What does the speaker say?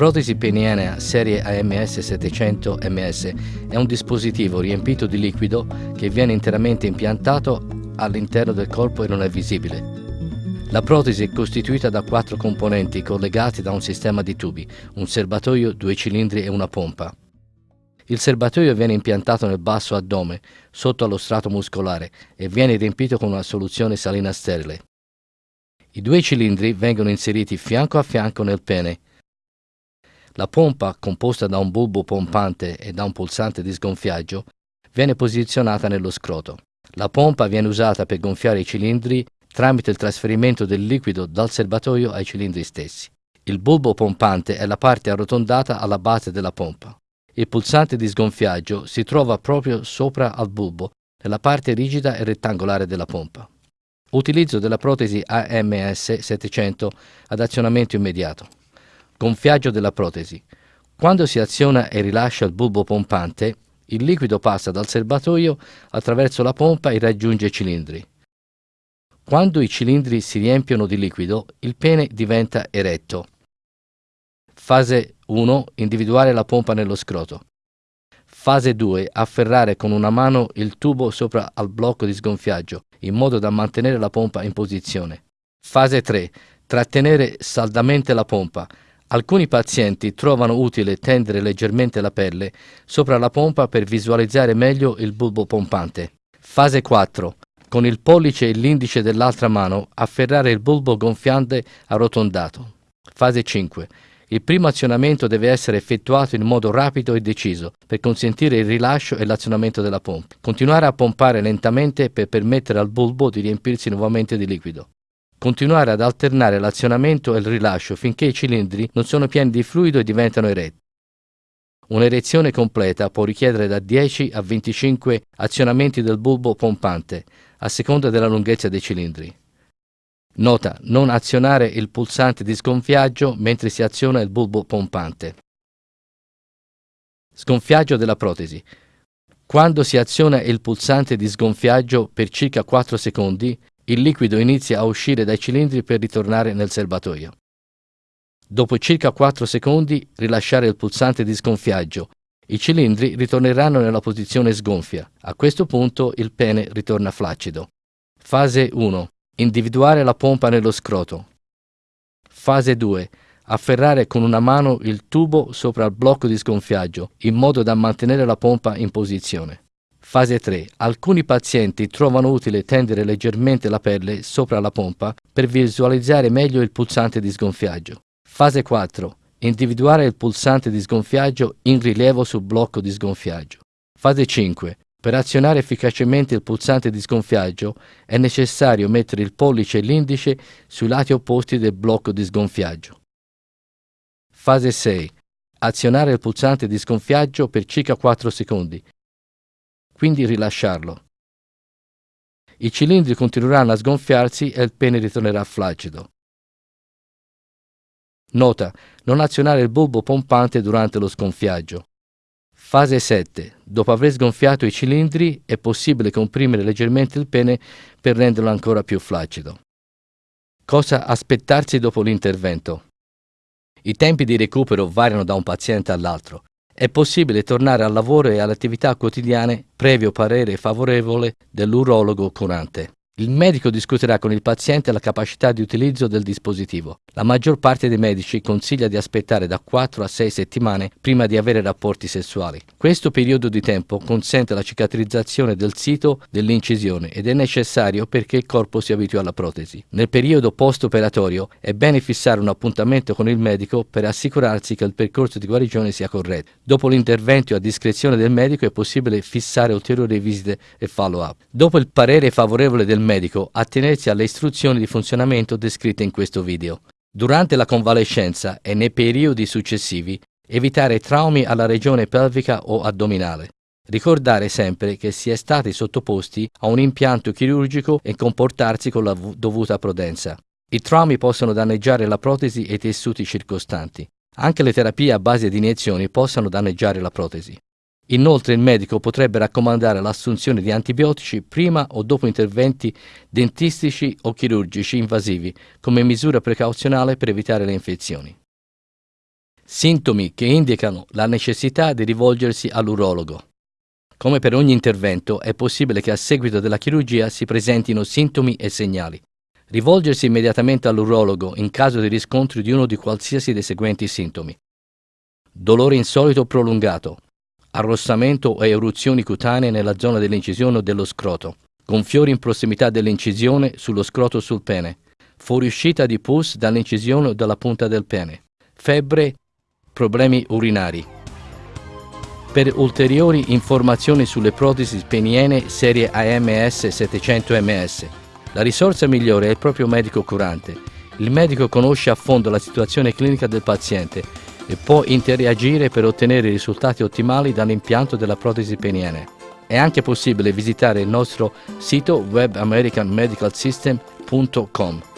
Protesi penienea serie AMS 700 MS è un dispositivo riempito di liquido che viene interamente impiantato all'interno del corpo e non è visibile. La protesi è costituita da quattro componenti collegati da un sistema di tubi, un serbatoio, due cilindri e una pompa. Il serbatoio viene impiantato nel basso addome, sotto allo strato muscolare, e viene riempito con una soluzione salina sterile. I due cilindri vengono inseriti fianco a fianco nel pene la pompa, composta da un bulbo pompante e da un pulsante di sgonfiaggio, viene posizionata nello scroto. La pompa viene usata per gonfiare i cilindri tramite il trasferimento del liquido dal serbatoio ai cilindri stessi. Il bulbo pompante è la parte arrotondata alla base della pompa. Il pulsante di sgonfiaggio si trova proprio sopra al bulbo, nella parte rigida e rettangolare della pompa. Utilizzo della protesi AMS 700 ad azionamento immediato. Gonfiaggio della protesi. Quando si aziona e rilascia il bulbo pompante, il liquido passa dal serbatoio attraverso la pompa e raggiunge i cilindri. Quando i cilindri si riempiono di liquido, il pene diventa eretto. Fase 1. Individuare la pompa nello scroto. Fase 2. Afferrare con una mano il tubo sopra al blocco di sgonfiaggio, in modo da mantenere la pompa in posizione. Fase 3. Trattenere saldamente la pompa, Alcuni pazienti trovano utile tendere leggermente la pelle sopra la pompa per visualizzare meglio il bulbo pompante. Fase 4. Con il pollice e l'indice dell'altra mano afferrare il bulbo gonfiante arrotondato. Fase 5. Il primo azionamento deve essere effettuato in modo rapido e deciso per consentire il rilascio e l'azionamento della pompa. Continuare a pompare lentamente per permettere al bulbo di riempirsi nuovamente di liquido. Continuare ad alternare l'azionamento e il rilascio finché i cilindri non sono pieni di fluido e diventano eretti. Un'erezione completa può richiedere da 10 a 25 azionamenti del bulbo pompante, a seconda della lunghezza dei cilindri. Nota, non azionare il pulsante di sgonfiaggio mentre si aziona il bulbo pompante. Sgonfiaggio della protesi. Quando si aziona il pulsante di sgonfiaggio per circa 4 secondi, il liquido inizia a uscire dai cilindri per ritornare nel serbatoio. Dopo circa 4 secondi rilasciare il pulsante di sgonfiaggio. I cilindri ritorneranno nella posizione sgonfia. A questo punto il pene ritorna flaccido. Fase 1. Individuare la pompa nello scroto. Fase 2. Afferrare con una mano il tubo sopra il blocco di sgonfiaggio, in modo da mantenere la pompa in posizione. Fase 3. Alcuni pazienti trovano utile tendere leggermente la pelle sopra la pompa per visualizzare meglio il pulsante di sgonfiaggio. Fase 4. Individuare il pulsante di sgonfiaggio in rilievo sul blocco di sgonfiaggio. Fase 5. Per azionare efficacemente il pulsante di sgonfiaggio è necessario mettere il pollice e l'indice sui lati opposti del blocco di sgonfiaggio. Fase 6. Azionare il pulsante di sgonfiaggio per circa 4 secondi, quindi rilasciarlo. I cilindri continueranno a sgonfiarsi e il pene ritornerà flaccido. Nota, non azionare il bulbo pompante durante lo sgonfiaggio. Fase 7. Dopo aver sgonfiato i cilindri è possibile comprimere leggermente il pene per renderlo ancora più flaccido. Cosa aspettarsi dopo l'intervento? I tempi di recupero variano da un paziente all'altro è possibile tornare al lavoro e alle attività quotidiane previo parere favorevole dell'urologo curante. Il medico discuterà con il paziente la capacità di utilizzo del dispositivo. La maggior parte dei medici consiglia di aspettare da 4 a 6 settimane prima di avere rapporti sessuali. Questo periodo di tempo consente la cicatrizzazione del sito dell'incisione ed è necessario perché il corpo si abitui alla protesi. Nel periodo post-operatorio è bene fissare un appuntamento con il medico per assicurarsi che il percorso di guarigione sia corretto. Dopo l'intervento a discrezione del medico è possibile fissare ulteriori visite e follow-up. Dopo il parere favorevole del medico, medico attenersi alle istruzioni di funzionamento descritte in questo video. Durante la convalescenza e nei periodi successivi, evitare traumi alla regione pelvica o addominale. Ricordare sempre che si è stati sottoposti a un impianto chirurgico e comportarsi con la dovuta prudenza. I traumi possono danneggiare la protesi e i tessuti circostanti. Anche le terapie a base di iniezioni possono danneggiare la protesi. Inoltre il medico potrebbe raccomandare l'assunzione di antibiotici prima o dopo interventi dentistici o chirurgici invasivi come misura precauzionale per evitare le infezioni. Sintomi che indicano la necessità di rivolgersi all'urologo. Come per ogni intervento, è possibile che a seguito della chirurgia si presentino sintomi e segnali. Rivolgersi immediatamente all'urologo in caso di riscontro di uno di qualsiasi dei seguenti sintomi. Dolore insolito prolungato, arrossamento o eruzioni cutanee nella zona dell'incisione o dello scroto, gonfiori in prossimità dell'incisione sullo scroto o sul pene, fuoriuscita di pus dall'incisione o dalla punta del pene, febbre, problemi urinari. Per ulteriori informazioni sulle protesi peniene serie AMS 700 ms, la risorsa migliore è il proprio medico curante. Il medico conosce a fondo la situazione clinica del paziente e può interagire per ottenere risultati ottimali dall'impianto della protesi peniene. È anche possibile visitare il nostro sito web americanmedicalsystem.com